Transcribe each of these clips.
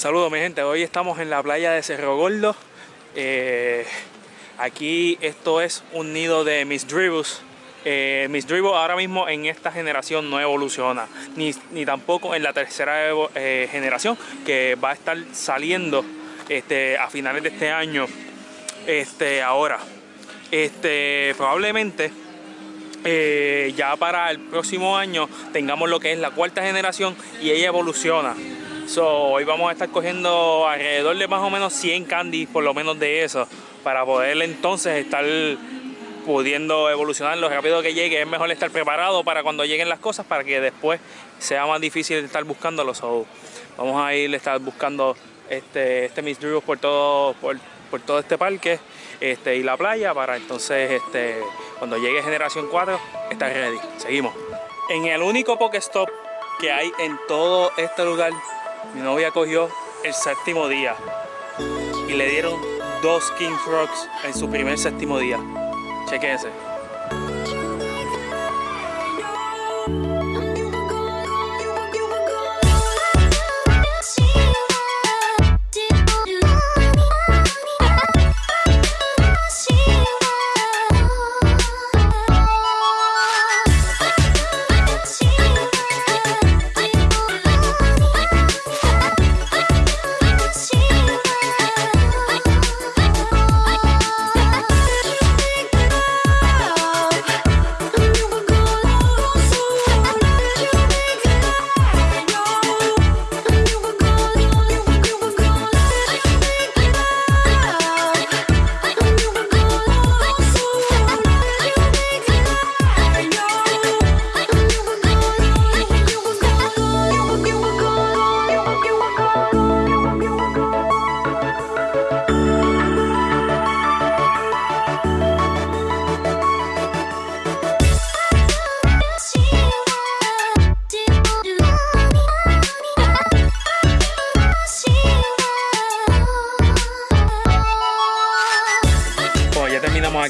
Saludos mi gente, hoy estamos en la playa de Cerro Gordo. Eh, aquí esto es un nido de Miss Dribbles. Eh, Miss Dribble ahora mismo en esta generación no evoluciona, ni, ni tampoco en la tercera eh, generación que va a estar saliendo este, a finales de este año. Este, ahora, este, probablemente eh, ya para el próximo año tengamos lo que es la cuarta generación y ella evoluciona. So, hoy vamos a estar cogiendo alrededor de más o menos 100 candies, por lo menos de eso, para poder entonces estar pudiendo evolucionar lo rápido que llegue. Es mejor estar preparado para cuando lleguen las cosas para que después sea más difícil estar buscándolos. So, vamos a ir a estar buscando este, este Miss Drew por todo, por, por, todo este parque este, y la playa para entonces este, cuando llegue generación 4 estar ready. Seguimos. En el único Pokestop que hay en todo este lugar mi novia cogió el séptimo día y le dieron dos King Frogs en su primer séptimo día. Chequense.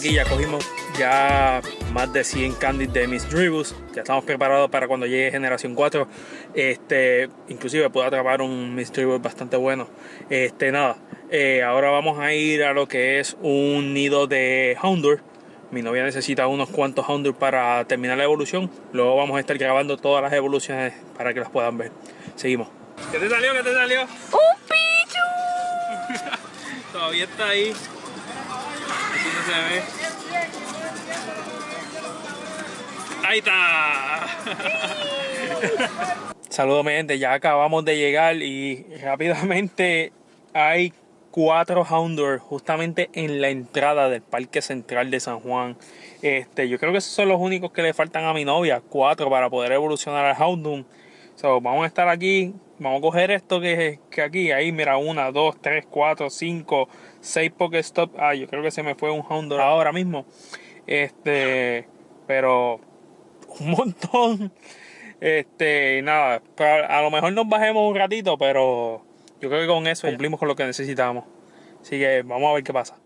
Aquí ya cogimos ya más de 100 candies de Miss Dribbles. Ya estamos preparados para cuando llegue generación 4. Este, inclusive puedo atrapar un Miss Dribbles bastante bueno. Este, nada, eh, ahora vamos a ir a lo que es un nido de Houndour. Mi novia necesita unos cuantos Houndour para terminar la evolución. Luego vamos a estar grabando todas las evoluciones para que las puedan ver. Seguimos. ¿Qué te salió? ¿Qué te salió? ¡Un pichu! Todavía está ahí. Ahí está. Saludos mi gente, ya acabamos de llegar y rápidamente hay cuatro Houndour justamente en la entrada del Parque Central de San Juan. Este, yo creo que esos son los únicos que le faltan a mi novia, cuatro para poder evolucionar al Houndour. So, vamos a estar aquí, vamos a coger esto que, que aquí, ahí mira, una, dos, tres, cuatro, cinco, seis Pokestop. Ah, yo creo que se me fue un Houndour ahora mismo. Este, pero un montón. Este, nada, a lo mejor nos bajemos un ratito, pero yo creo que con eso cumplimos con lo que necesitamos. Así que vamos a ver qué pasa.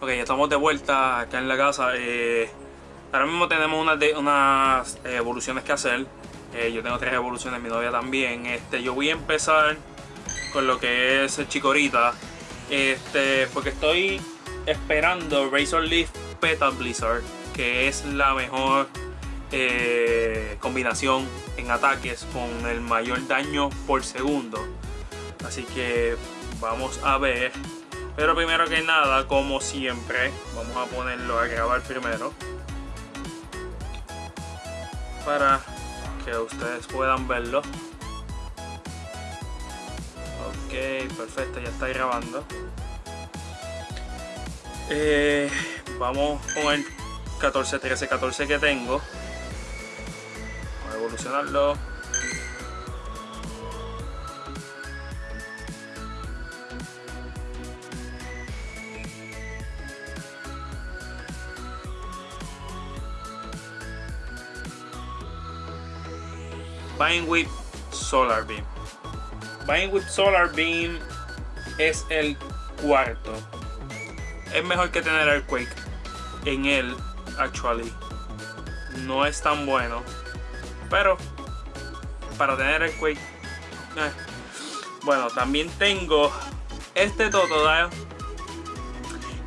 Ok, ya estamos de vuelta acá en la casa. Eh, ahora mismo tenemos unas, de, unas eh, evoluciones que hacer. Eh, yo tengo tres evoluciones, mi novia también. Este, yo voy a empezar con lo que es chicorita. Este, porque estoy esperando Razor Leaf Petal Blizzard, que es la mejor eh, combinación en ataques con el mayor daño por segundo. Así que vamos a ver. Pero primero que nada, como siempre, vamos a ponerlo a grabar primero. Para que ustedes puedan verlo. Ok, perfecto, ya está grabando. Eh, vamos con el 14, 13, 14 que tengo. Vamos a evolucionarlo. Whip Solar Beam. Whip Solar Beam es el cuarto es mejor que tener el Quake en él, actually. No es tan bueno, pero para tener el Quake. Eh. Bueno, también tengo este Totodile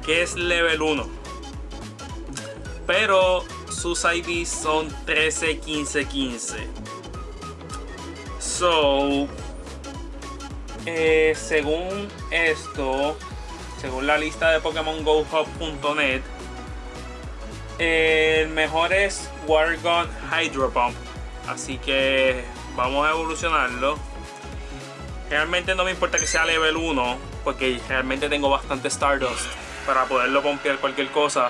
que es level 1. Pero sus IDs son 13, 15, 15. So, eh, según esto, según la lista de Pokémon GoHub.net, el mejor es Wargon Hydro Pump. Así que vamos a evolucionarlo. Realmente no me importa que sea level 1, porque realmente tengo bastante Stardust para poderlo pompear cualquier cosa.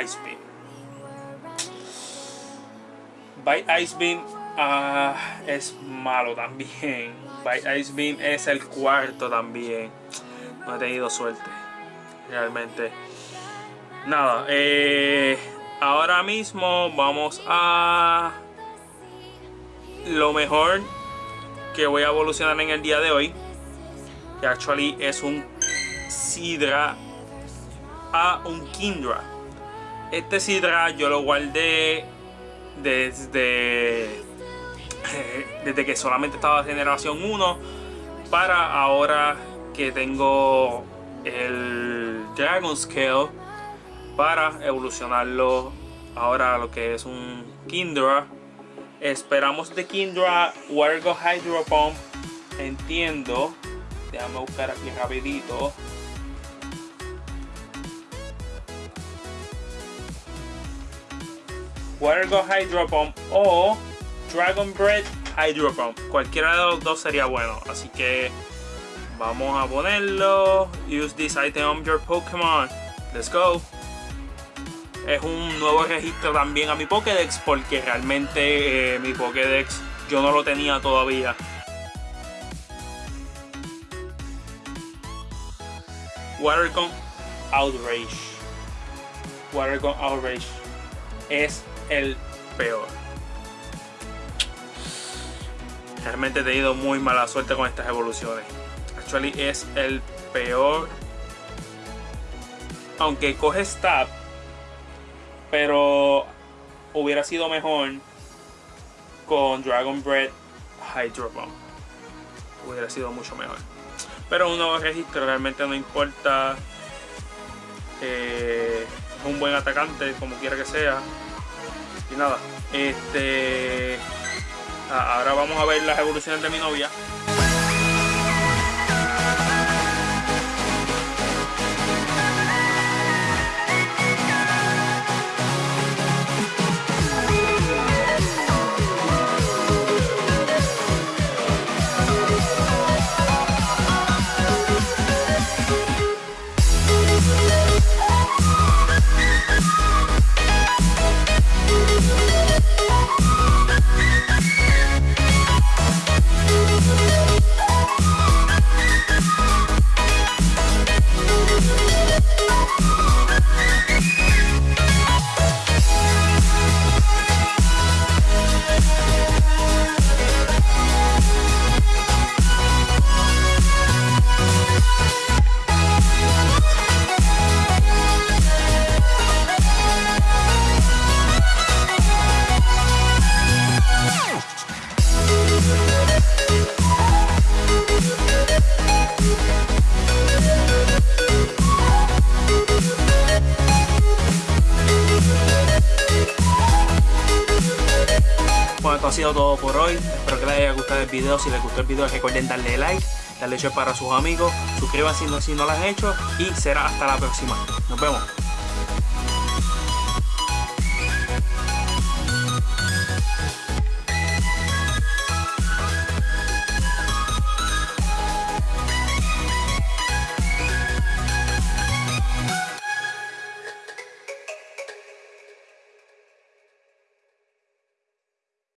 Ice Beam. Bite Ice Beam uh, es malo también. Bite Ice Beam es el cuarto también. No he tenido suerte. Realmente. Nada. Eh, ahora mismo vamos a... Lo mejor que voy a evolucionar en el día de hoy. Que actually es un Sidra a un Kindra. Este Sidra yo lo guardé desde, desde que solamente estaba generación 1 para ahora que tengo el Dragon Scale para evolucionarlo ahora lo que es un Kindra. Esperamos de Kindra Wargo Hydro Pump. Entiendo. Déjame buscar aquí rapidito. Wargo Hydro Pump o Dragon Bread Hydro Pump. Cualquiera de los dos sería bueno. Así que vamos a ponerlo. Use this item on your Pokémon. Let's go. Es un nuevo registro también a mi Pokédex porque realmente eh, mi Pokédex yo no lo tenía todavía. Watercon Outrage. Watercon Outrage es el peor. Realmente he tenido muy mala suerte con estas evoluciones. Actually es el peor. Aunque coge stab. Pero hubiera sido mejor con Dragon Breath Hydro Bomb. Hubiera sido mucho mejor. Pero un nuevo registro realmente no importa. Eh, es un buen atacante, como quiera que sea. Y nada, este. Ahora vamos a ver las evoluciones de mi novia. Ha sido todo por hoy. Espero que les haya gustado el video. Si les gustó el video, recuerden darle like, darle share para sus amigos. Suscríbanse no, si no lo han hecho. Y será hasta la próxima. Nos vemos.